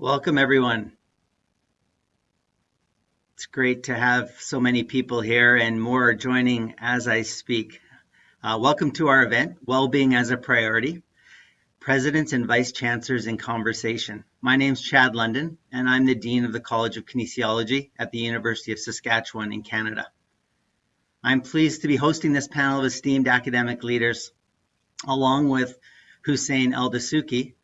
Welcome, everyone. It's great to have so many people here and more joining as I speak. Uh, welcome to our event, Wellbeing as a Priority, Presidents and Vice Chancellors in Conversation. My name is Chad London, and I'm the Dean of the College of Kinesiology at the University of Saskatchewan in Canada. I'm pleased to be hosting this panel of esteemed academic leaders, along with Hussein El Dasuki,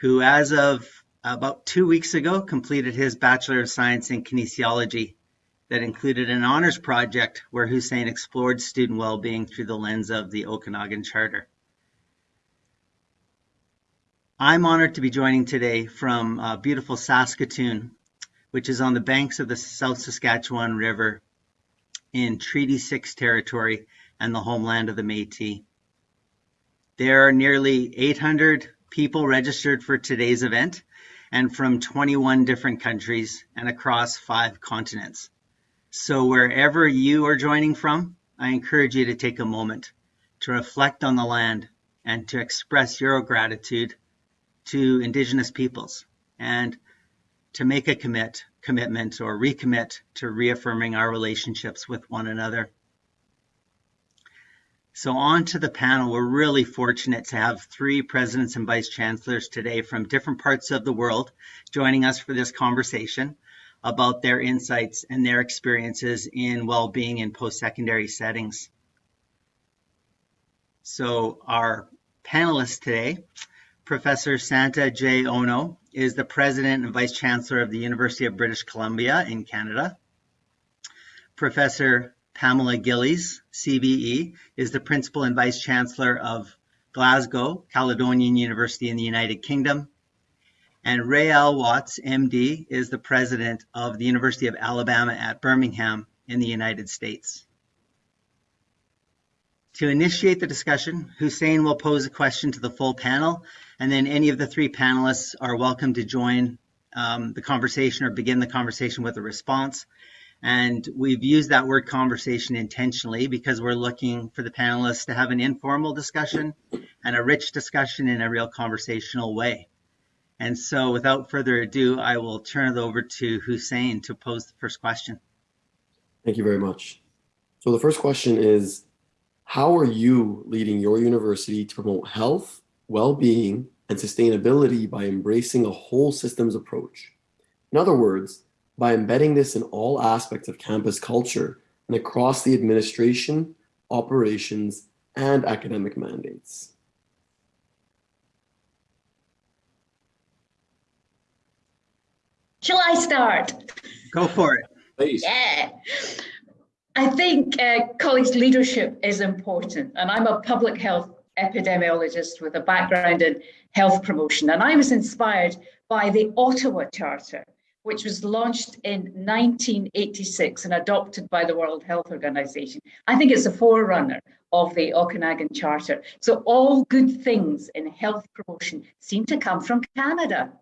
who as of about two weeks ago completed his Bachelor of Science in Kinesiology that included an honors project where Hussein explored student well-being through the lens of the Okanagan Charter. I'm honored to be joining today from uh, beautiful Saskatoon, which is on the banks of the South Saskatchewan River in Treaty 6 territory and the homeland of the Métis. There are nearly 800 people registered for today's event, and from 21 different countries and across five continents. So wherever you are joining from, I encourage you to take a moment to reflect on the land and to express your gratitude to Indigenous peoples and to make a commit, commitment or recommit to reaffirming our relationships with one another. So on to the panel, we're really fortunate to have three presidents and vice chancellors today from different parts of the world joining us for this conversation about their insights and their experiences in well-being in post-secondary settings. So our panelists today, Professor Santa J. Ono is the president and vice chancellor of the University of British Columbia in Canada. Professor Pamela Gillies, CBE, is the Principal and Vice Chancellor of Glasgow Caledonian University in the United Kingdom. And Ray L. Watts, MD, is the President of the University of Alabama at Birmingham in the United States. To initiate the discussion, Hussein will pose a question to the full panel, and then any of the three panelists are welcome to join um, the conversation or begin the conversation with a response. And we've used that word conversation intentionally because we're looking for the panelists to have an informal discussion and a rich discussion in a real conversational way. And so without further ado, I will turn it over to Hussein to pose the first question. Thank you very much. So the first question is, how are you leading your university to promote health, well-being, and sustainability by embracing a whole systems approach? In other words, by embedding this in all aspects of campus culture and across the administration, operations, and academic mandates. Shall I start? Go for it. Please. Yeah. I think uh, college leadership is important, and I'm a public health epidemiologist with a background in health promotion, and I was inspired by the Ottawa Charter, which was launched in 1986 and adopted by the World Health Organization. I think it's a forerunner of the Okanagan Charter. So all good things in health promotion seem to come from Canada.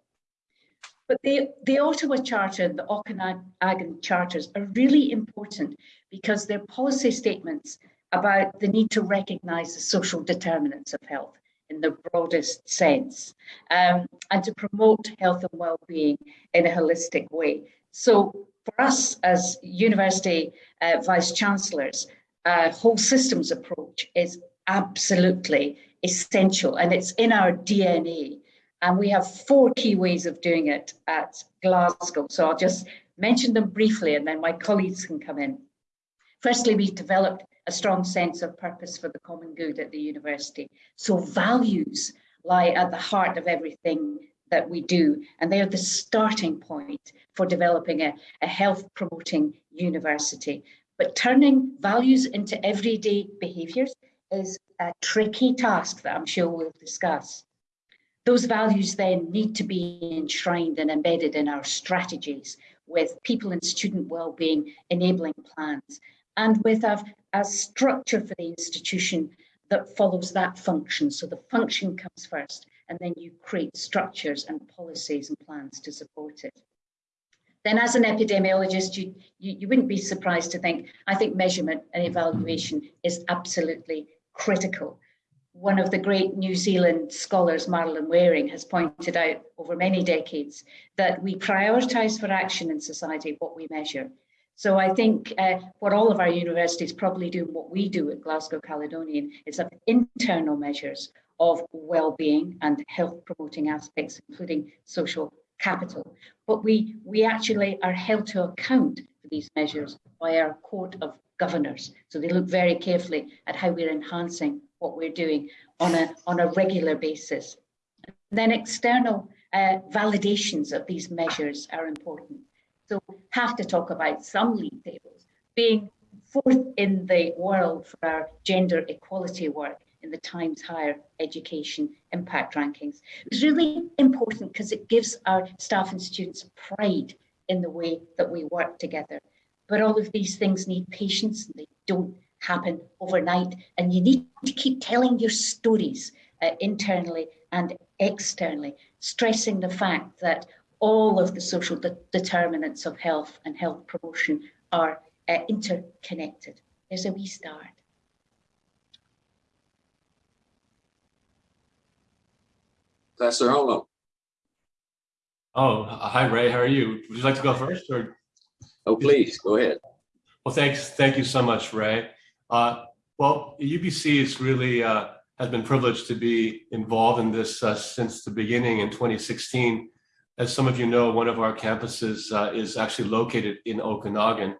But the, the Ottawa Charter and the Okanagan Charters are really important because they're policy statements about the need to recognize the social determinants of health in the broadest sense, um, and to promote health and well-being in a holistic way. So for us as university uh, vice chancellors, a whole systems approach is absolutely essential and it's in our DNA. And we have four key ways of doing it at Glasgow. So I'll just mention them briefly and then my colleagues can come in. Firstly, we've developed a strong sense of purpose for the common good at the university. So values lie at the heart of everything that we do, and they are the starting point for developing a, a health promoting university. But turning values into everyday behaviours is a tricky task that I'm sure we'll discuss. Those values then need to be enshrined and embedded in our strategies with people and student well-being enabling plans and with a, a structure for the institution that follows that function. So the function comes first, and then you create structures and policies and plans to support it. Then as an epidemiologist, you, you, you wouldn't be surprised to think, I think measurement and evaluation is absolutely critical. one of the great New Zealand scholars, Marilyn Waring, has pointed out over many decades that we prioritize for action in society what we measure. So I think uh, what all of our universities probably do, what we do at Glasgow Caledonian, is have internal measures of well-being and health promoting aspects, including social capital. But we, we actually are held to account for these measures by our court of governors. So they look very carefully at how we're enhancing what we're doing on a, on a regular basis. And then external uh, validations of these measures are important. Have to talk about some league tables being fourth in the world for our gender equality work in the Times Higher Education Impact Rankings. It's really important because it gives our staff and students pride in the way that we work together. But all of these things need patience and they don't happen overnight. And you need to keep telling your stories uh, internally and externally, stressing the fact that all of the social de determinants of health and health promotion are uh, interconnected. There's a wee start. Pastor Holm. Oh, hi Ray, how are you? Would you like to go first or? Oh, please, go ahead. Well, thanks. Thank you so much, Ray. Uh, well, UBC is really uh, has been privileged to be involved in this uh, since the beginning in 2016. As some of you know, one of our campuses uh, is actually located in Okanagan.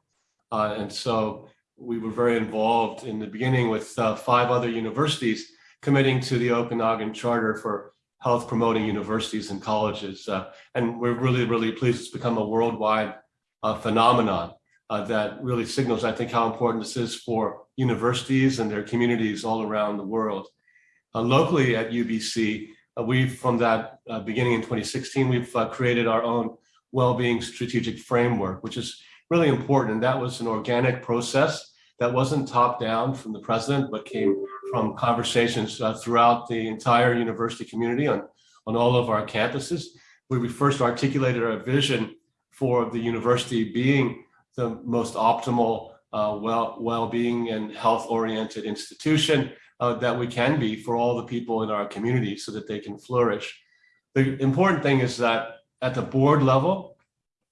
Uh, and so we were very involved in the beginning with uh, five other universities committing to the Okanagan Charter for health promoting universities and colleges. and we're really, really pleased it's become a worldwide phenomenon. Uh, that really signals, I think, how important this is for universities and their communities all around the world. Uh, locally at UBC, uh, we from that uh, beginning in 2016, we've uh, created our own well-being strategic framework, which is really important. And that was an organic process that wasn't top down from the president, but came from conversations uh, throughout the entire university community on, on all of our campuses, where we first articulated our vision for the university being the most optimal uh, well, well-being and health-oriented institution uh, that we can be for all the people in our community so that they can flourish. The important thing is that at the board level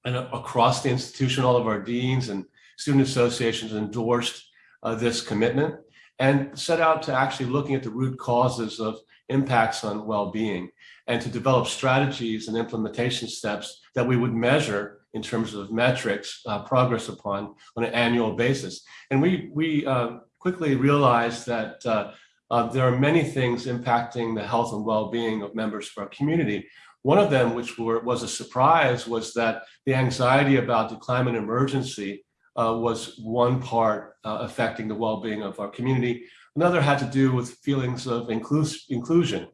and across the institution, all of our deans and student associations endorsed uh, this commitment and set out to actually looking at the root causes of impacts on well-being and to develop strategies and implementation steps that we would measure in terms of metrics uh, progress upon on an annual basis. And we, we uh, quickly realized that uh, uh, there are many things impacting the health and well-being of members of our community. One of them, which were, was a surprise, was that the anxiety about the climate emergency uh, was one part uh, affecting the well-being of our community. Another had to do with feelings of inclus inclusion.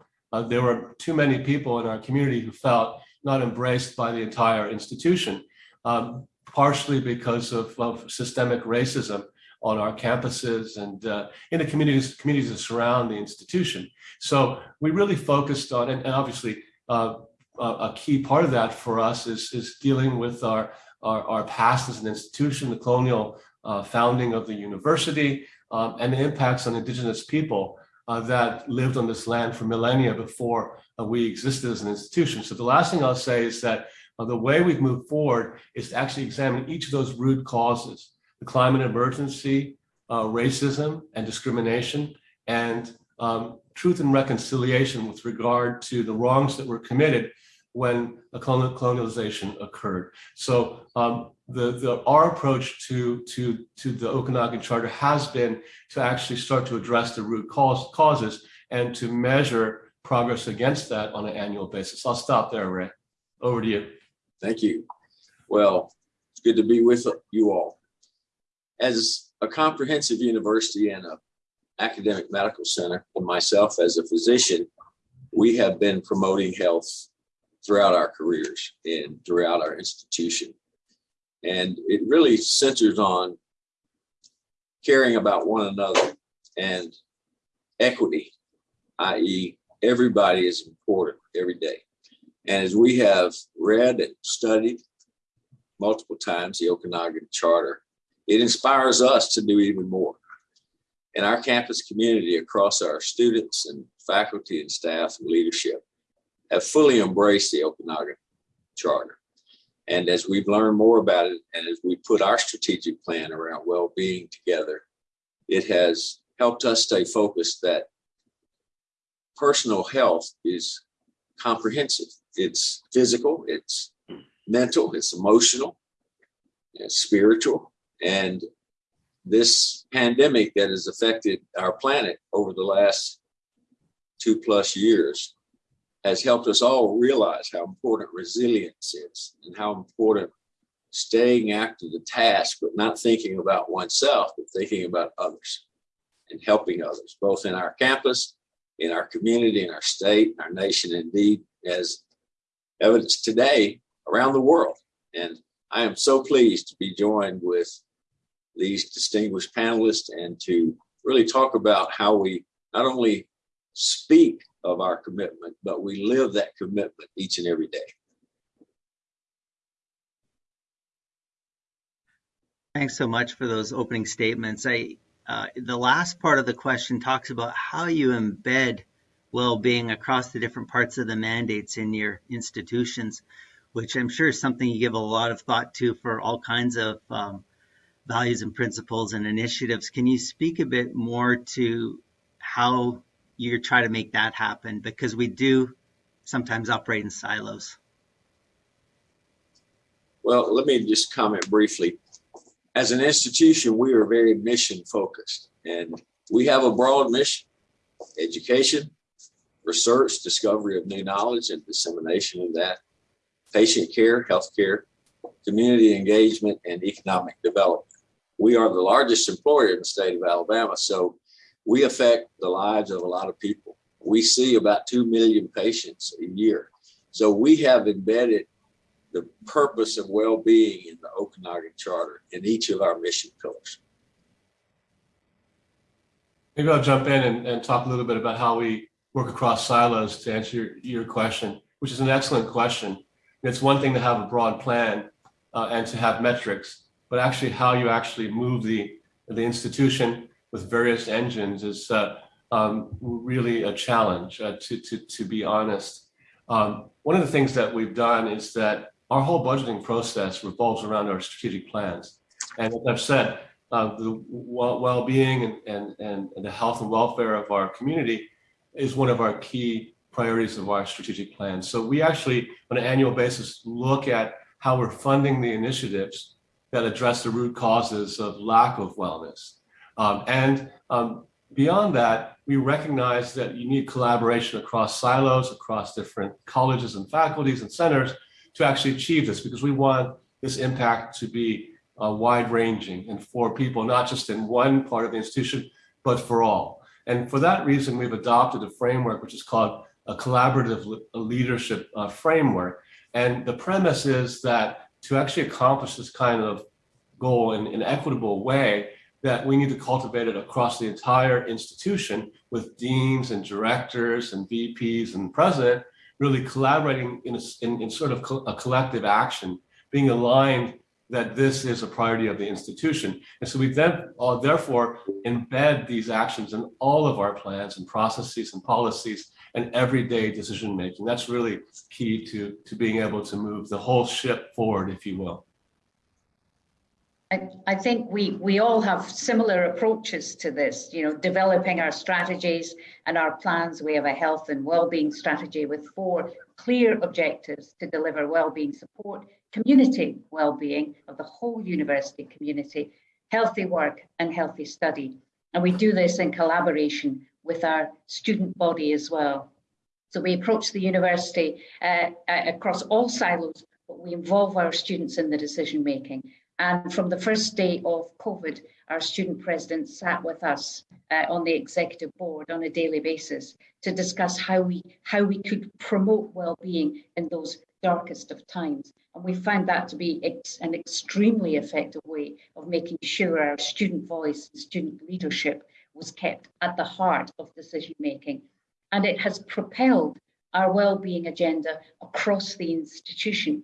there were too many people in our community who felt not embraced by the entire institution um, partially because of, of, systemic racism on our campuses and uh, in the communities, communities that surround the institution. So we really focused on, and, and obviously uh, a key part of that for us is, is dealing with our, our, our past as an institution, the colonial uh, founding of the university, um, and the impacts on indigenous people uh, that lived on this land for millennia before uh, we existed as an institution. So the last thing I'll say is that uh, the way we've moved forward is to actually examine each of those root causes, the climate emergency, uh, racism and discrimination, and um, truth and reconciliation with regard to the wrongs that were committed when a colonialization occurred. So um, the, the, our approach to, to, to the Okanagan Charter has been to actually start to address the root cause, causes and to measure progress against that on an annual basis. I'll stop there, Ray. Over to you. Thank you. Well, it's good to be with you all. As a comprehensive university and a academic medical center, and myself as a physician, we have been promoting health throughout our careers and throughout our institution. And it really centers on caring about one another and equity, i.e. everybody is important every day. And as we have read and studied multiple times the Okanagan Charter, it inspires us to do even more. and our campus community across our students and faculty and staff and leadership have fully embraced the Okanagan Charter. And as we've learned more about it and as we put our strategic plan around well-being together, it has helped us stay focused that personal health is comprehensive. It's physical, it's hmm. mental, it's emotional, it's spiritual. And this pandemic that has affected our planet over the last two plus years has helped us all realize how important resilience is and how important staying after the task, but not thinking about oneself, but thinking about others and helping others, both in our campus, in our community, in our state, our nation, indeed, as evidence today around the world. And I am so pleased to be joined with these distinguished panelists and to really talk about how we not only speak of our commitment, but we live that commitment each and every day. Thanks so much for those opening statements. I, uh, the last part of the question talks about how you embed well-being across the different parts of the mandates in your institutions, which I'm sure is something you give a lot of thought to for all kinds of um, values and principles and initiatives. Can you speak a bit more to how you try to make that happen? Because we do sometimes operate in silos. Well, let me just comment briefly. As an institution, we are very mission focused and we have a broad mission, education, research, discovery of new knowledge and dissemination of that, patient care, healthcare, community engagement, and economic development. We are the largest employer in the state of Alabama, so we affect the lives of a lot of people. We see about 2 million patients a year. So we have embedded the purpose of well-being in the Okanagan Charter in each of our mission pillars. Maybe I'll jump in and, and talk a little bit about how we work across silos to answer your, your question, which is an excellent question. It's one thing to have a broad plan uh, and to have metrics, but actually how you actually move the, the institution with various engines is uh, um, really a challenge, uh, to, to, to be honest. Um, one of the things that we've done is that our whole budgeting process revolves around our strategic plans. And as I've said, uh, the well-being and, and, and the health and welfare of our community is one of our key priorities of our strategic plan. So we actually, on an annual basis, look at how we're funding the initiatives that address the root causes of lack of wellness. Um, and um, beyond that, we recognize that you need collaboration across silos, across different colleges and faculties and centers to actually achieve this because we want this impact to be uh, wide ranging and for people, not just in one part of the institution, but for all. And for that reason, we've adopted a framework which is called a collaborative leadership uh, framework. And the premise is that to actually accomplish this kind of goal in an equitable way, that we need to cultivate it across the entire institution with deans and directors and VPs and president really collaborating in, a, in, in sort of co a collective action, being aligned that this is a priority of the institution. And so we then uh, therefore embed these actions in all of our plans and processes and policies and everyday decision making. That's really key to, to being able to move the whole ship forward, if you will. I, I think we, we all have similar approaches to this, you know, developing our strategies and our plans. We have a health and well-being strategy with four clear objectives to deliver well-being support, community well-being of the whole university community, healthy work and healthy study. And we do this in collaboration with our student body as well. So we approach the university uh, across all silos, but we involve our students in the decision making. And from the first day of COVID, our student president sat with us uh, on the executive board on a daily basis to discuss how we how we could promote well-being in those darkest of times. And we found that to be ex an extremely effective way of making sure our student voice and student leadership was kept at the heart of decision making. And it has propelled our well-being agenda across the institution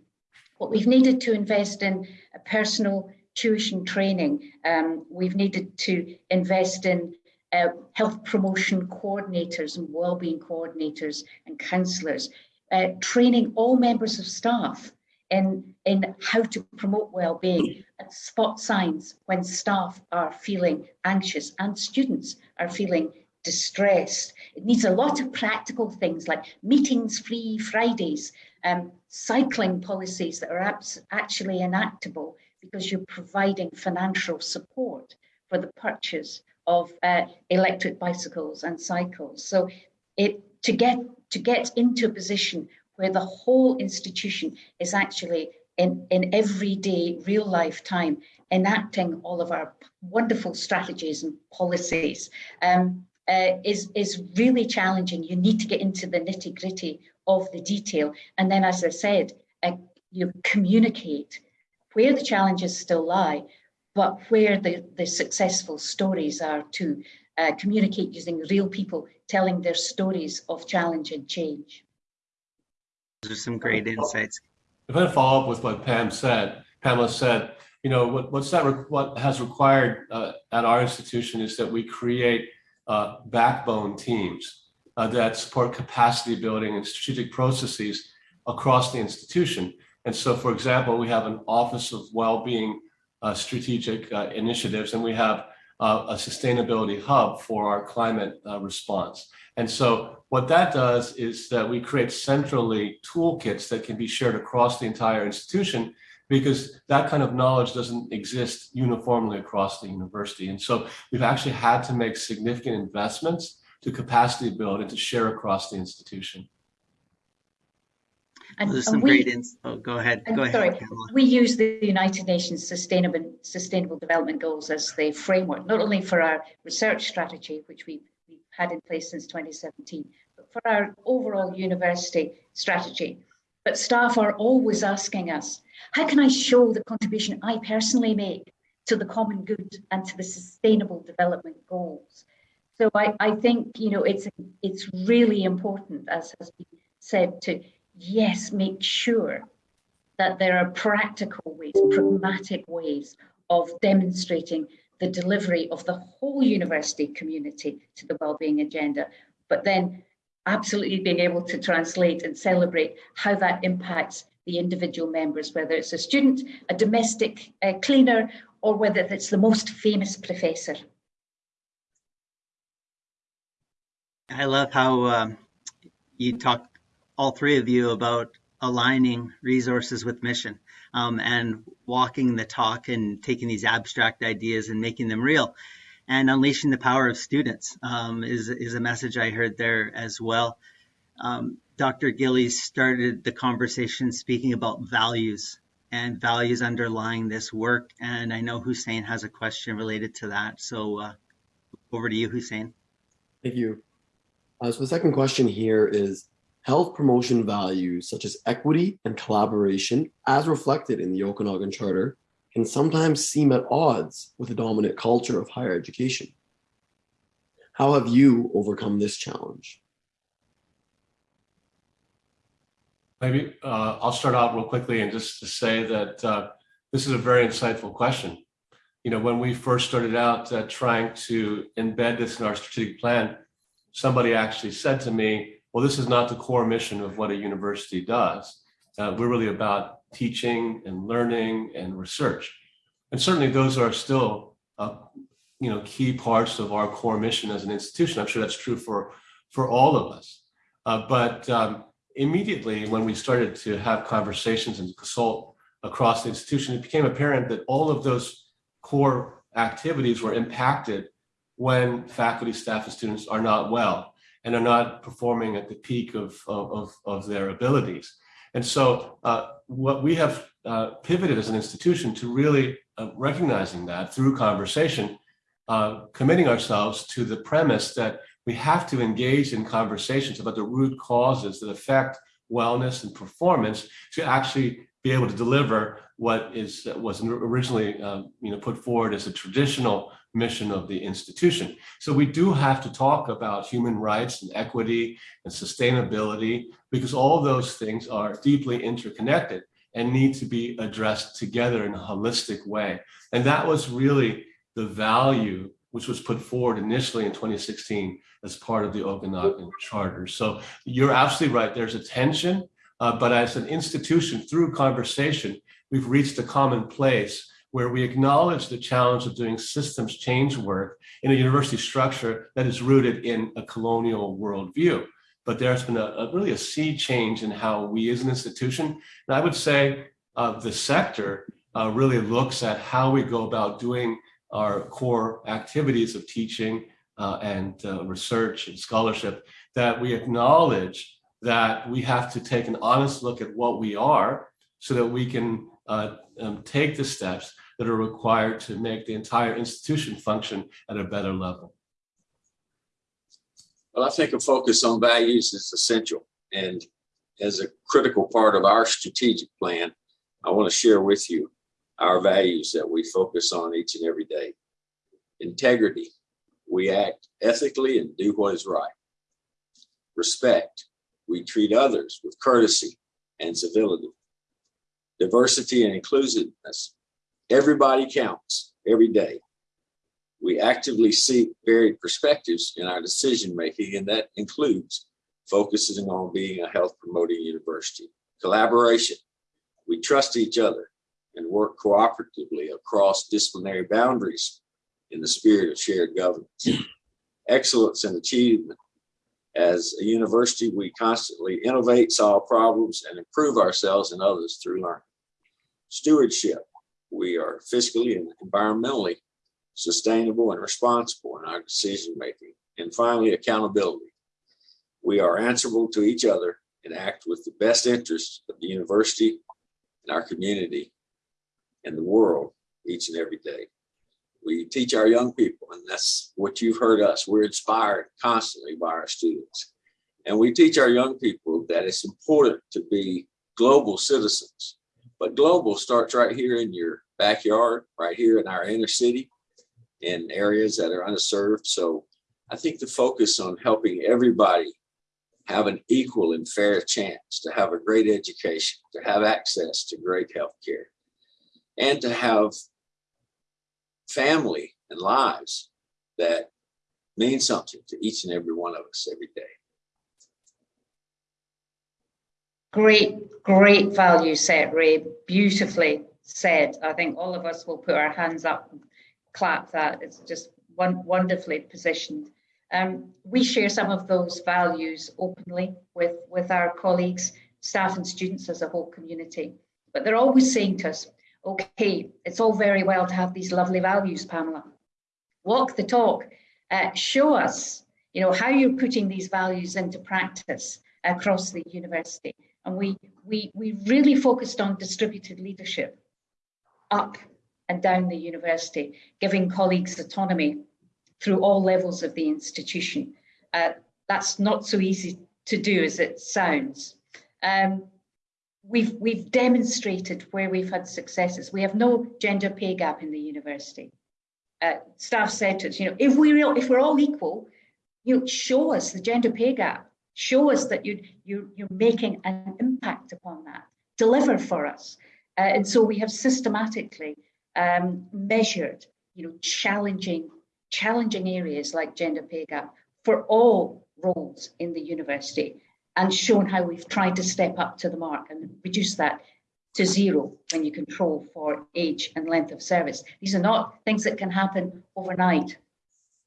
what we've needed to invest in personal tuition training. Um, we've needed to invest in uh, health promotion coordinators and wellbeing coordinators and counsellors, uh, training all members of staff in, in how to promote well-being and spot signs when staff are feeling anxious and students are feeling distressed. It needs a lot of practical things like meetings free Fridays, um, cycling policies that are actually enactable because you're providing financial support for the purchase of uh, electric bicycles and cycles. So it to get to get into a position where the whole institution is actually in, in everyday real life time enacting all of our wonderful strategies and policies um, uh, is, is really challenging. You need to get into the nitty gritty of the detail. And then, as I said, uh, you communicate where the challenges still lie, but where the, the successful stories are to uh, communicate using real people telling their stories of challenge and change. Those are some great insights. If I follow up with what Pam said, Pamela said, you know, what, what's that, what has required uh, at our institution is that we create uh, backbone teams uh, that support capacity building and strategic processes across the institution. And so, for example, we have an Office of Wellbeing uh, Strategic uh, Initiatives, and we have uh, a sustainability hub for our climate uh, response. And so what that does is that we create centrally toolkits that can be shared across the entire institution because that kind of knowledge doesn't exist uniformly across the university. And so we've actually had to make significant investments to capacity build and to share across the institution. And, There's some we, great ins. Oh, go ahead. Go ahead. Sorry, we use the United Nations Sustainable Sustainable Development Goals as the framework, not only for our research strategy, which we've, we've had in place since 2017, but for our overall university strategy. But staff are always asking us, how can I show the contribution I personally make to the common good and to the sustainable development goals? So I, I think you know it's it's really important, as has been said, to yes, make sure that there are practical ways, pragmatic ways of demonstrating the delivery of the whole university community to the wellbeing agenda, but then absolutely being able to translate and celebrate how that impacts the individual members, whether it's a student, a domestic uh, cleaner, or whether it's the most famous professor. I love how um, you talk all three of you about aligning resources with mission um, and walking the talk and taking these abstract ideas and making them real and unleashing the power of students um, is, is a message I heard there as well. Um, Dr. Gillies started the conversation speaking about values and values underlying this work. And I know Hussein has a question related to that. So uh, over to you, Hussein. Thank you. Uh, so the second question here is, health promotion values such as equity and collaboration, as reflected in the Okanagan Charter, can sometimes seem at odds with the dominant culture of higher education. How have you overcome this challenge? Maybe uh, I'll start out real quickly and just to say that uh, this is a very insightful question. You know, when we first started out uh, trying to embed this in our strategic plan, somebody actually said to me, well, this is not the core mission of what a university does. Uh, we're really about teaching and learning and research. And certainly those are still, uh, you know, key parts of our core mission as an institution. I'm sure that's true for, for all of us. Uh, but um, immediately when we started to have conversations and consult across the institution, it became apparent that all of those core activities were impacted when faculty, staff, and students are not well and are not performing at the peak of, of, of their abilities. And so uh, what we have uh, pivoted as an institution to really uh, recognizing that through conversation, uh, committing ourselves to the premise that we have to engage in conversations about the root causes that affect wellness and performance to actually be able to deliver what is was originally um, you know put forward as a traditional mission of the institution. So we do have to talk about human rights and equity and sustainability because all those things are deeply interconnected and need to be addressed together in a holistic way. And that was really the value which was put forward initially in 2016 as part of the Okanagan Charter. So you're absolutely right. There's a tension, uh, but as an institution, through conversation, we've reached a common place where we acknowledge the challenge of doing systems change work in a university structure that is rooted in a colonial worldview. But there's been a, a really a sea change in how we as an institution, and I would say uh, the sector uh, really looks at how we go about doing our core activities of teaching uh, and uh, research and scholarship, that we acknowledge that we have to take an honest look at what we are so that we can uh, um, take the steps that are required to make the entire institution function at a better level. Well, I think a focus on values is essential. And as a critical part of our strategic plan, I want to share with you our values that we focus on each and every day. Integrity, we act ethically and do what is right. Respect, we treat others with courtesy and civility. Diversity and inclusiveness, everybody counts every day. We actively seek varied perspectives in our decision making, and that includes focusing on being a health promoting university. Collaboration, we trust each other and work cooperatively across disciplinary boundaries in the spirit of shared governance. Excellence and achievement. As a university, we constantly innovate, solve problems, and improve ourselves and others through learning. Stewardship. We are fiscally and environmentally sustainable and responsible in our decision making. And finally, accountability. We are answerable to each other and act with the best interests of the university and our community and the world each and every day. We teach our young people, and that's what you've heard us. We're inspired constantly by our students. And we teach our young people that it's important to be global citizens. But global starts right here in your backyard, right here in our inner city, in areas that are underserved. So I think the focus on helping everybody have an equal and fair chance to have a great education, to have access to great health care, and to have family and lives that mean something to each and every one of us every day. Great, great value set, Ray. Beautifully said. I think all of us will put our hands up and clap that. It's just one, wonderfully positioned. Um, we share some of those values openly with, with our colleagues, staff and students as a whole community. But they're always saying to us, okay, it's all very well to have these lovely values, Pamela. Walk the talk, uh, show us, you know, how you're putting these values into practice across the university. And we, we, we really focused on distributed leadership up and down the university, giving colleagues autonomy through all levels of the institution. Uh, that's not so easy to do as it sounds. Um, we've, we've demonstrated where we've had successes. We have no gender pay gap in the university. Uh, staff said to us, you know, if, we real, if we're all equal, you know, show us the gender pay gap. Show us that you, you, you're making an impact upon that. Deliver for us. Uh, and so we have systematically um, measured, you know, challenging challenging areas like gender pay gap for all roles in the university and shown how we've tried to step up to the mark and reduce that to zero when you control for age and length of service. These are not things that can happen overnight,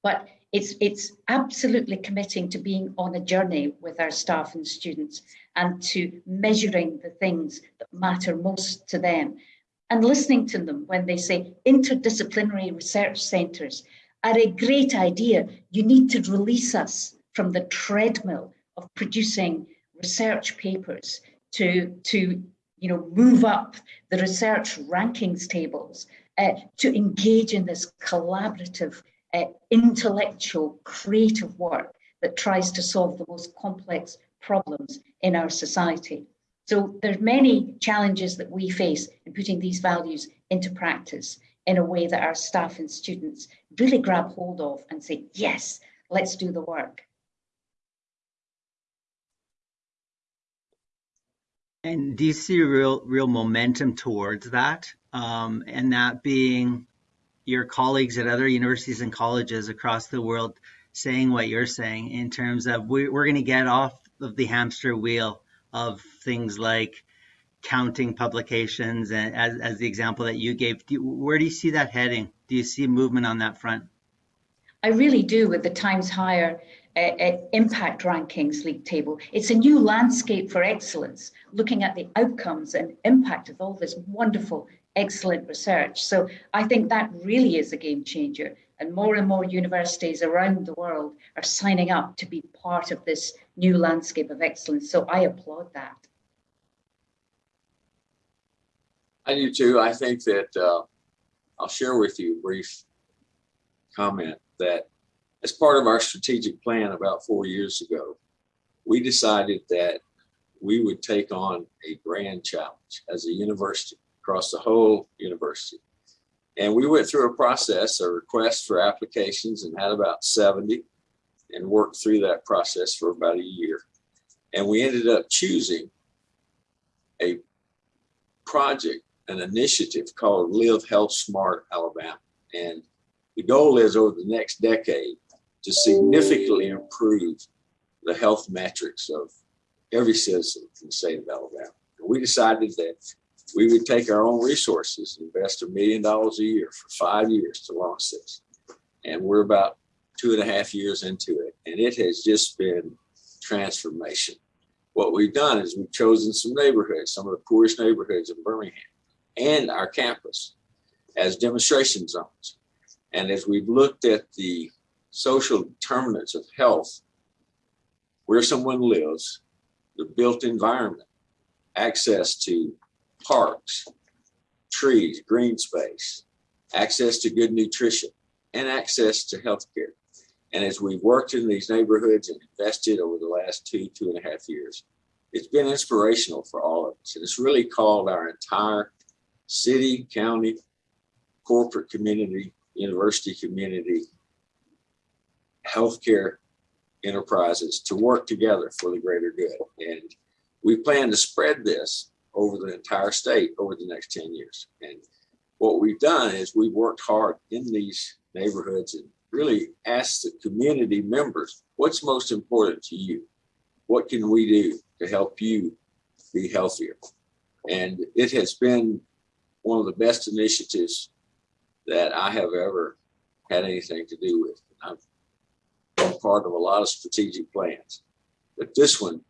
but it's, it's absolutely committing to being on a journey with our staff and students and to measuring the things that matter most to them and listening to them when they say interdisciplinary research centres are a great idea. You need to release us from the treadmill of producing research papers to, to you know, move up the research rankings tables, uh, to engage in this collaborative, uh, intellectual, creative work that tries to solve the most complex problems in our society. So there's many challenges that we face in putting these values into practice in a way that our staff and students really grab hold of and say, yes, let's do the work. And do you see real, real momentum towards that? Um, and that being your colleagues at other universities and colleges across the world saying what you're saying in terms of we, we're going to get off of the hamster wheel of things like counting publications and as, as the example that you gave. Do you, where do you see that heading? Do you see movement on that front? I really do with the Times Higher uh, impact rankings league table. It's a new landscape for excellence, looking at the outcomes and impact of all this wonderful, excellent research. So I think that really is a game changer. And more and more universities around the world are signing up to be part of this new landscape of excellence. So I applaud that. I do too. I think that uh, I'll share with you a brief comment that as part of our strategic plan about four years ago, we decided that we would take on a grand challenge as a university across the whole university. And we went through a process, a request for applications and had about 70 and worked through that process for about a year. And we ended up choosing a project, an initiative called Live Health Smart Alabama. And the goal is over the next decade to significantly improve the health metrics of every citizen in the state of Alabama. And we decided that we would take our own resources, invest a million dollars a year for five years to launch this. And we're about two and a half years into it. And it has just been transformation. What we've done is we've chosen some neighborhoods, some of the poorest neighborhoods in Birmingham and our campus as demonstration zones. And as we've looked at the social determinants of health, where someone lives, the built environment, access to parks, trees, green space, access to good nutrition, and access to healthcare. And as we've worked in these neighborhoods and invested over the last two, two and a half years, it's been inspirational for all of us. And it's really called our entire city, county, corporate community, university community, healthcare enterprises to work together for the greater good. And we plan to spread this over the entire state over the next 10 years. And what we've done is we've worked hard in these neighborhoods and really asked the community members, what's most important to you? What can we do to help you be healthier? And it has been one of the best initiatives that I have ever had anything to do with. I've been part of a lot of strategic plans, but this one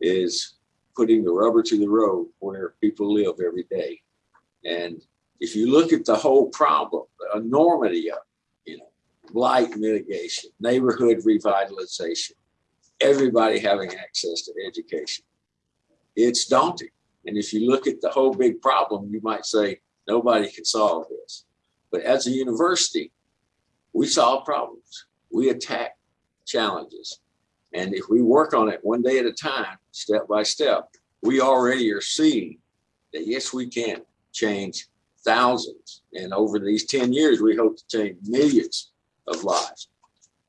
is putting the rubber to the road where people live every day. And if you look at the whole problem, the enormity of, you know, blight mitigation, neighborhood revitalization, everybody having access to education, it's daunting. And if you look at the whole big problem, you might say, nobody can solve this. But as a university, we solve problems. We attack challenges. And if we work on it one day at a time, step by step, we already are seeing that yes, we can change thousands. And over these 10 years, we hope to change millions of lives.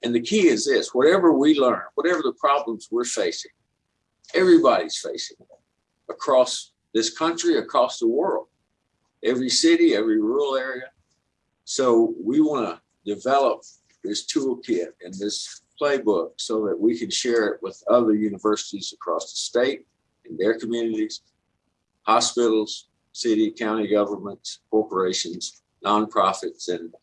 And the key is this, whatever we learn, whatever the problems we're facing, everybody's facing across this country, across the world, every city, every rural area. So we want to develop this toolkit and this playbook so that we can share it with other universities across the state in their communities, hospitals, city, county governments, corporations, nonprofits. And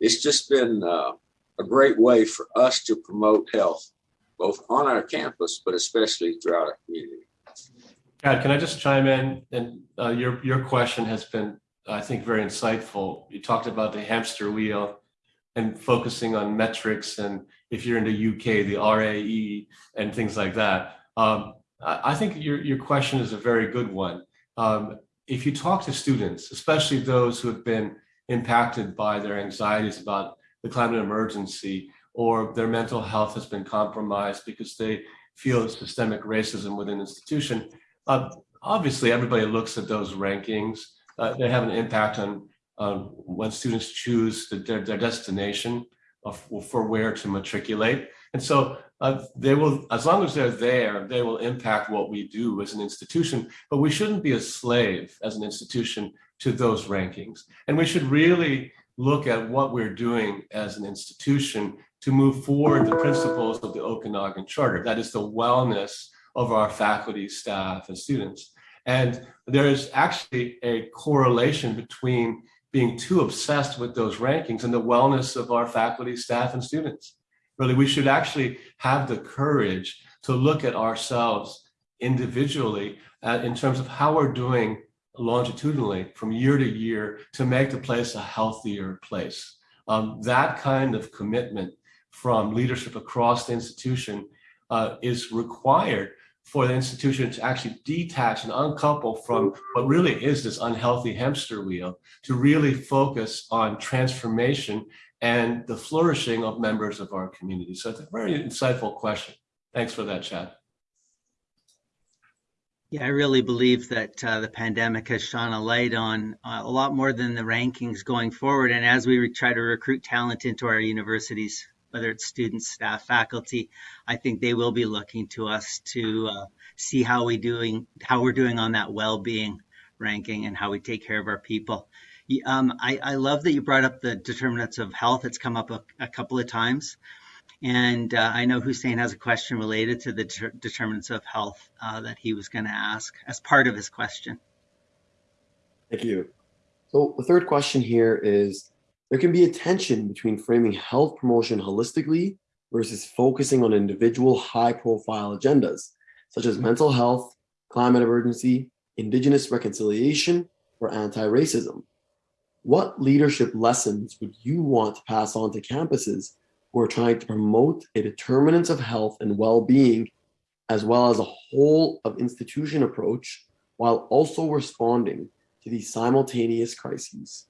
it's just been uh, a great way for us to promote health, both on our campus, but especially throughout our community. Kat, can I just chime in? And uh, your, your question has been, I think, very insightful. You talked about the hamster wheel and focusing on metrics and if you're in the UK, the RAE and things like that. Um, I think your, your question is a very good one. Um, if you talk to students, especially those who have been impacted by their anxieties about the climate emergency or their mental health has been compromised because they feel systemic racism within an institution, uh, obviously everybody looks at those rankings. Uh, they have an impact on um, when students choose the, their, their destination for where to matriculate. And so uh, they will, as long as they're there, they will impact what we do as an institution, but we shouldn't be a slave as an institution to those rankings. And we should really look at what we're doing as an institution to move forward the principles of the Okanagan Charter. That is the wellness of our faculty, staff, and students. And there is actually a correlation between being too obsessed with those rankings and the wellness of our faculty, staff, and students. Really, we should actually have the courage to look at ourselves individually uh, in terms of how we're doing longitudinally from year to year to make the place a healthier place. Um, that kind of commitment from leadership across the institution uh, is required for the institution to actually detach and uncouple from what really is this unhealthy hamster wheel to really focus on transformation and the flourishing of members of our community. So it's a very insightful question. Thanks for that, Chad. Yeah, I really believe that uh, the pandemic has shone a light on uh, a lot more than the rankings going forward. And as we try to recruit talent into our universities, whether it's students, staff, faculty, I think they will be looking to us to uh, see how we doing, how we're doing on that well-being ranking and how we take care of our people. Um, I, I, love that you brought up the determinants of health. It's come up a, a couple of times. And uh, I know Hussein has a question related to the ter- determinants of health uh, that he was going to ask as part of his question. Thank you. So the third question here is, there can be a tension between framing health promotion holistically versus focusing on individual high profile agendas, such as mental health, climate emergency, indigenous reconciliation, or anti-racism. What leadership lessons would you want to pass on to campuses who are trying to promote a determinants of health and well-being, as well as a whole of institution approach, while also responding to these simultaneous crises?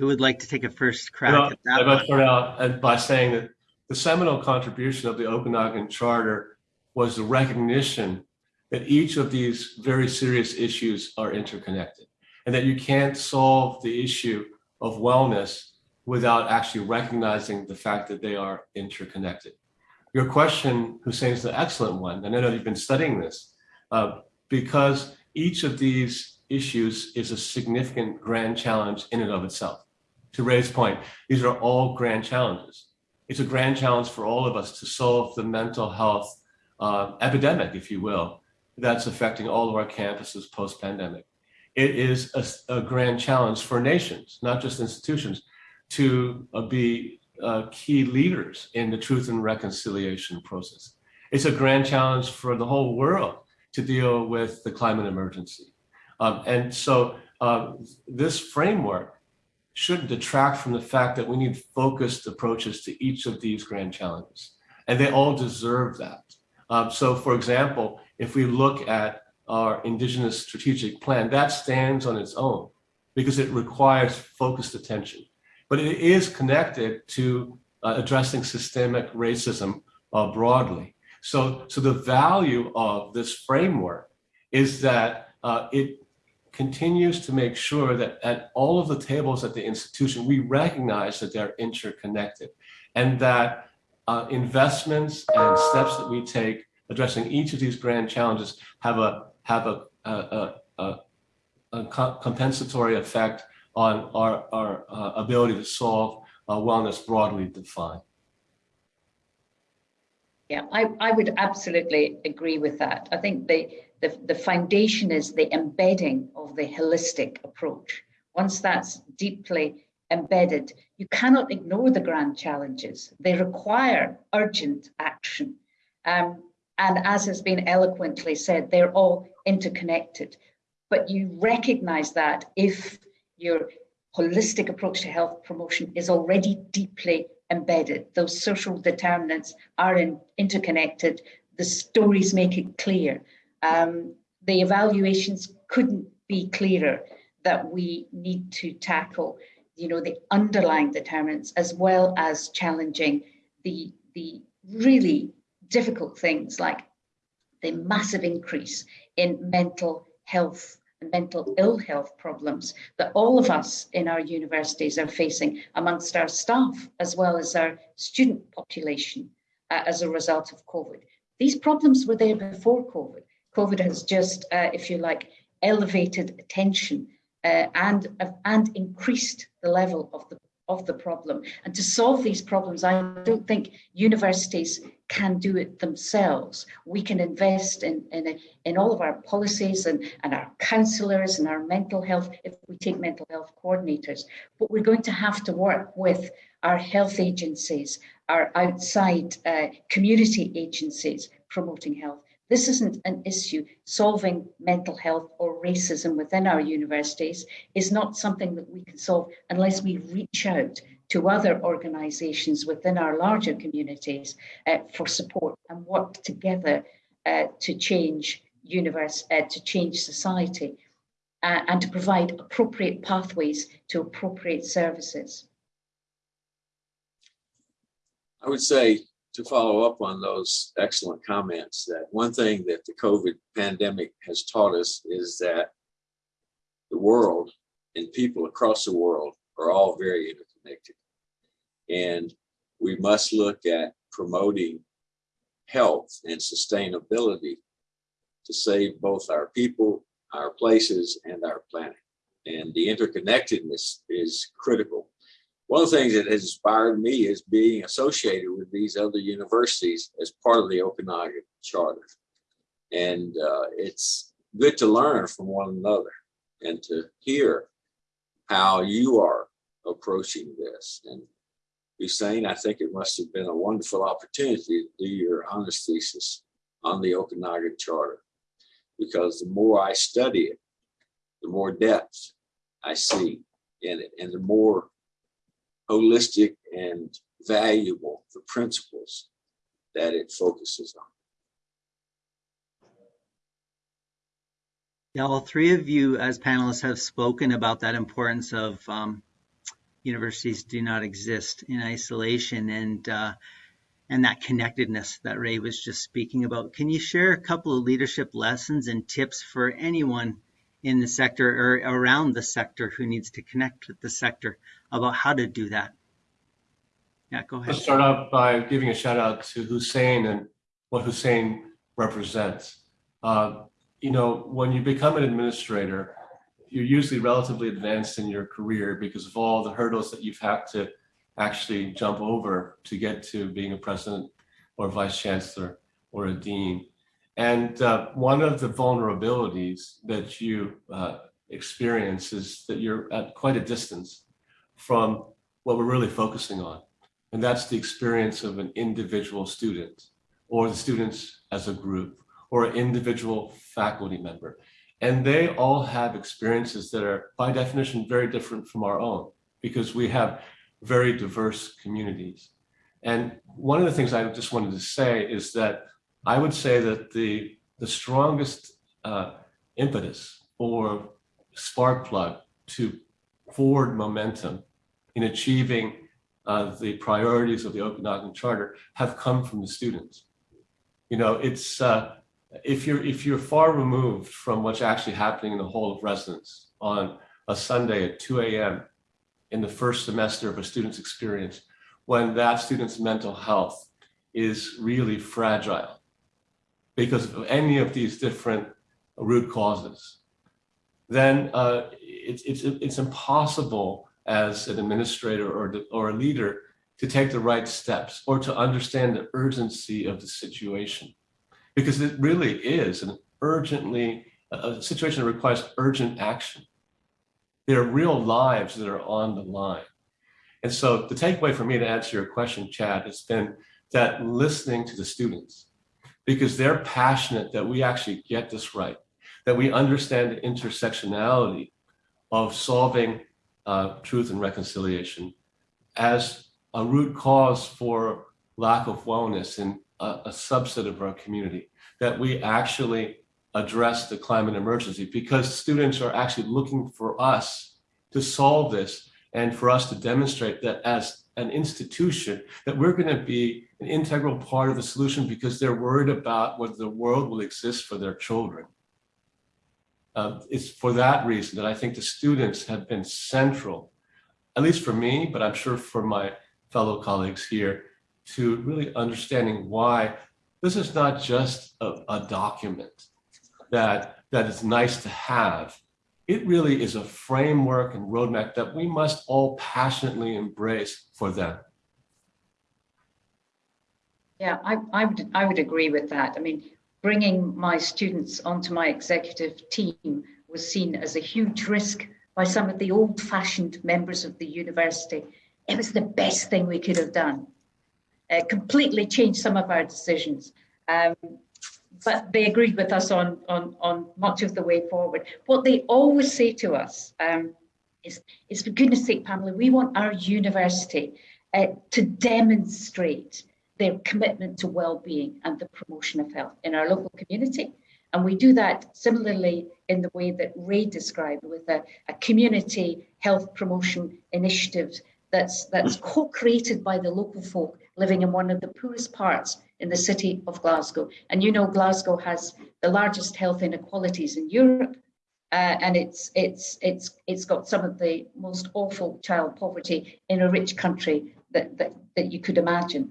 Who would like to take a first crack well, at that? To start out by saying that the seminal contribution of the Okanagan Charter was the recognition that each of these very serious issues are interconnected and that you can't solve the issue of wellness without actually recognizing the fact that they are interconnected. Your question, Hussein, is an excellent one. And I know you've been studying this uh, because each of these issues is a significant grand challenge in and of itself to Ray's point, these are all grand challenges. It's a grand challenge for all of us to solve the mental health uh, epidemic, if you will, that's affecting all of our campuses post-pandemic. It is a, a, grand challenge for nations, not just institutions, to uh, be uh, key leaders in the truth and reconciliation process. It's a grand challenge for the whole world to deal with the climate emergency. Um, and so uh, this framework shouldn't detract from the fact that we need focused approaches to each of these grand challenges. And they all deserve that. Um, so for example, if we look at our Indigenous Strategic Plan, that stands on its own because it requires focused attention. But it is connected to uh, addressing systemic racism uh, broadly. So, so the value of this framework is that uh, it continues to make sure that at all of the tables at the institution, we recognize that they're interconnected and that uh, investments and steps that we take addressing each of these grand challenges have a have a, a, a, a compensatory effect on our, our uh, ability to solve uh, wellness broadly defined. Yeah, I, I would absolutely agree with that. I think the, the, the foundation is the embedding of the holistic approach. Once that's deeply embedded, you cannot ignore the grand challenges. They require urgent action. Um, and as has been eloquently said, they're all interconnected. But you recognize that if your holistic approach to health promotion is already deeply embedded. Those social determinants are in, interconnected. The stories make it clear. Um, the evaluations couldn't be clearer that we need to tackle, you know, the underlying determinants as well as challenging the the really difficult things like the massive increase in mental health and mental ill health problems that all of us in our universities are facing amongst our staff as well as our student population uh, as a result of COVID. These problems were there before COVID. COVID has just, uh, if you like, elevated attention uh, and and increased the level of the of the problem. And to solve these problems, I don't think universities can do it themselves. We can invest in, in, in all of our policies and, and our counsellors and our mental health, if we take mental health coordinators, but we're going to have to work with our health agencies, our outside uh, community agencies promoting health. This isn't an issue. Solving mental health or racism within our universities is not something that we can solve unless we reach out to other organisations within our larger communities uh, for support and work together uh, to change universe, uh, to change society, uh, and to provide appropriate pathways to appropriate services. I would say to follow up on those excellent comments that one thing that the COVID pandemic has taught us is that the world and people across the world are all very interconnected. And we must look at promoting health and sustainability to save both our people, our places, and our planet. And the interconnectedness is critical one of the things that has inspired me is being associated with these other universities as part of the Okanagan Charter. And uh, it's good to learn from one another and to hear how you are approaching this. And Hussein, I think it must have been a wonderful opportunity to do your honors thesis on the Okanagan Charter, because the more I study it, the more depth I see in it, and the more holistic and valuable the principles that it focuses on. Yeah, all three of you as panelists have spoken about that importance of um, universities do not exist in isolation and uh, and that connectedness that Ray was just speaking about. Can you share a couple of leadership lessons and tips for anyone in the sector or around the sector who needs to connect with the sector about how to do that. Yeah, go ahead. Let's start out by giving a shout out to Hussein and what Hussein represents. Uh, you know, when you become an administrator, you're usually relatively advanced in your career because of all the hurdles that you've had to actually jump over to get to being a president or vice chancellor or a dean. And uh, one of the vulnerabilities that you uh, experience is that you're at quite a distance from what we're really focusing on. And that's the experience of an individual student or the students as a group or an individual faculty member. And they all have experiences that are by definition very different from our own because we have very diverse communities. And one of the things I just wanted to say is that I would say that the, the strongest uh, impetus or spark plug to forward momentum in achieving uh, the priorities of the Okanagan Charter have come from the students. You know, it's uh, if you're if you're far removed from what's actually happening in the hall of residence on a Sunday at 2 a.m. in the first semester of a student's experience, when that student's mental health is really fragile because of any of these different root causes, then uh, it's, it's, it's impossible as an administrator or, or a leader to take the right steps or to understand the urgency of the situation. Because it really is an urgently, a situation that requires urgent action. There are real lives that are on the line. And so the takeaway for me to answer your question, Chad, has been that listening to the students, because they're passionate that we actually get this right, that we understand the intersectionality of solving uh, truth and reconciliation as a root cause for lack of wellness in a, a subset of our community, that we actually address the climate emergency because students are actually looking for us to solve this and for us to demonstrate that as an institution that we're going to be an integral part of the solution because they're worried about whether the world will exist for their children. Uh, it's for that reason that I think the students have been central, at least for me, but I'm sure for my fellow colleagues here, to really understanding why this is not just a, a document. that that is nice to have. It really is a framework and roadmap that we must all passionately embrace for them. Yeah, I, I would I would agree with that. I mean, bringing my students onto my executive team was seen as a huge risk by some of the old-fashioned members of the university. It was the best thing we could have done. It completely changed some of our decisions. Um, but they agreed with us on, on, on much of the way forward. What they always say to us um, is, is, for goodness sake, Pamela, we want our university uh, to demonstrate their commitment to well-being and the promotion of health in our local community. And we do that similarly in the way that Ray described with a, a community health promotion initiative that's, that's co-created by the local folk living in one of the poorest parts in the city of Glasgow. And you know, Glasgow has the largest health inequalities in Europe. Uh, and it's it's it's it's got some of the most awful child poverty in a rich country that, that, that you could imagine.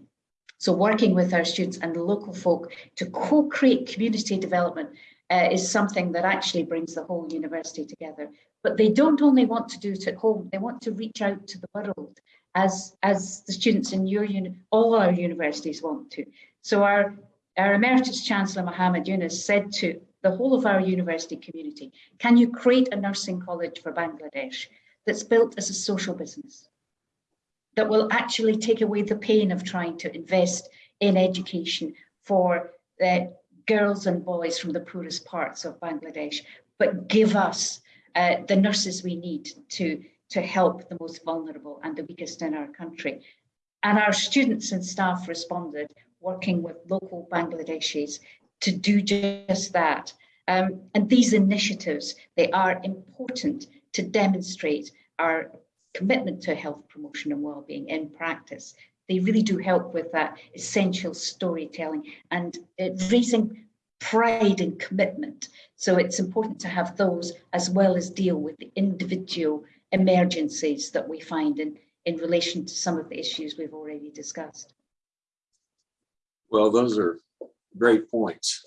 So working with our students and the local folk to co-create community development uh, is something that actually brings the whole university together. But they don't only want to do it at home, they want to reach out to the world as, as the students in your uni all our universities want to. So our, our Emeritus Chancellor Mohammed Yunus said to the whole of our university community, can you create a nursing college for Bangladesh that's built as a social business? that will actually take away the pain of trying to invest in education for the girls and boys from the poorest parts of Bangladesh, but give us uh, the nurses we need to, to help the most vulnerable and the weakest in our country. And our students and staff responded, working with local Bangladeshis to do just that. Um, and these initiatives, they are important to demonstrate our commitment to health promotion and well-being in practice. They really do help with that essential storytelling and uh, raising pride and commitment. So it's important to have those as well as deal with the individual emergencies that we find in, in relation to some of the issues we've already discussed. Well, those are great points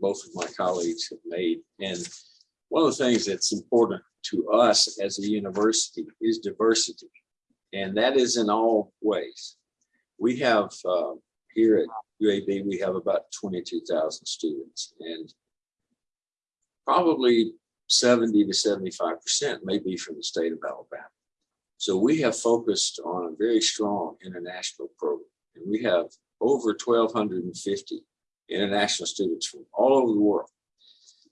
both of my colleagues have made. And one of the things that's important to us as a university is diversity. And that is in all ways. We have uh, here at UAB, we have about 22,000 students and probably 70 to 75% may be from the state of Alabama. So we have focused on a very strong international program. And we have over 1,250 international students from all over the world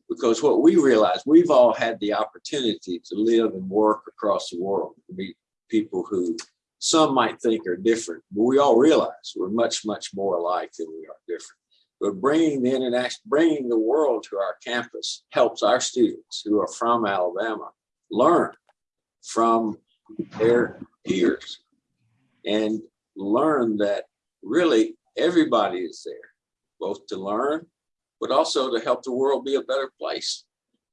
because what we realize, we've all had the opportunity to live and work across the world, to meet people who some might think are different, but we all realize we're much, much more alike than we are different. But bringing the international, bringing the world to our campus helps our students who are from Alabama learn from their peers and learn that really everybody is there, both to learn but also to help the world be a better place.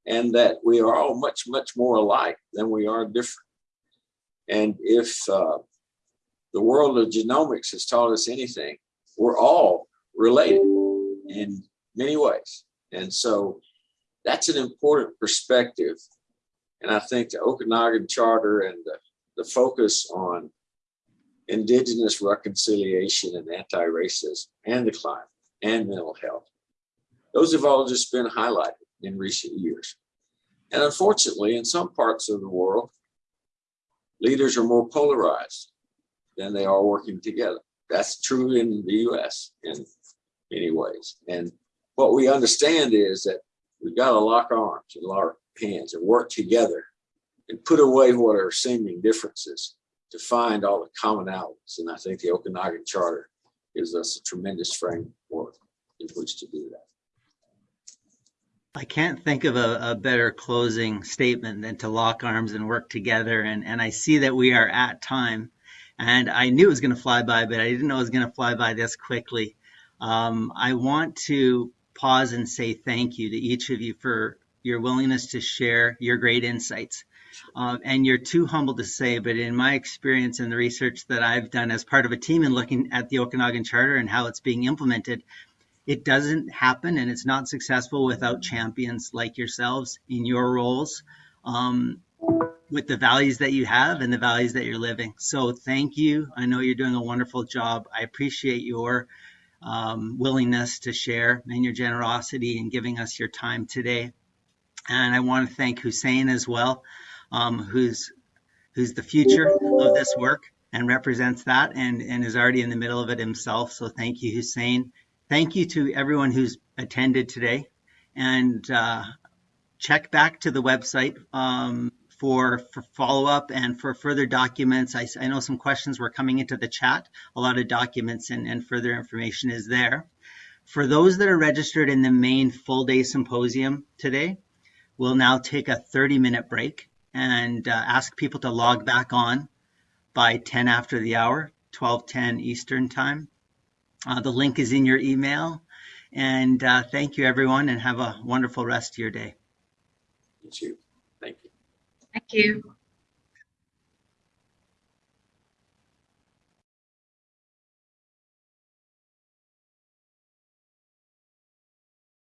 And that we are all much, much more alike than we are different. And if uh, the world of genomics has taught us anything, we're all related in many ways. And so that's an important perspective. And I think the Okanagan Charter and the, the focus on indigenous reconciliation and anti-racism and the climate and mental health those have all just been highlighted in recent years. And unfortunately, in some parts of the world, leaders are more polarized than they are working together. That's true in the US in many ways. And what we understand is that we've got to lock arms and lock hands and work together and put away what are seeming differences to find all the commonalities. And I think the Okanagan Charter gives us a tremendous framework in which to do that. I can't think of a, a, better closing statement than to lock arms and work together. And, and I see that we are at time. And I knew it was going to fly by, but I didn't know it was going to fly by this quickly. Um, I want to pause and say thank you to each of you for your willingness to share your great insights. Uh, and you're too humble to say, but in my experience and the research that I've done as part of a team in looking at the Okanagan Charter and how it's being implemented, it doesn't happen and it's not successful without champions like yourselves in your roles um, with the values that you have and the values that you're living. So thank you. I know you're doing a wonderful job. I appreciate your um, willingness to share and your generosity in giving us your time today. And I want to thank Hussein as well, um, who's who's the future of this work and represents that and, and is already in the middle of it himself. So thank you, Hussein. Thank you to everyone who's attended today. And uh, check back to the website um, for, for follow up and for further documents. I, I know some questions were coming into the chat. A lot of documents and, and further information is there. For those that are registered in the main full day symposium today, we'll now take a 30 minute break and uh, ask people to log back on by 10 after the hour, 12:10 Eastern time. Uh, the link is in your email. And uh, thank you, everyone, and have a wonderful rest of your day. You too. Thank you. Thank you.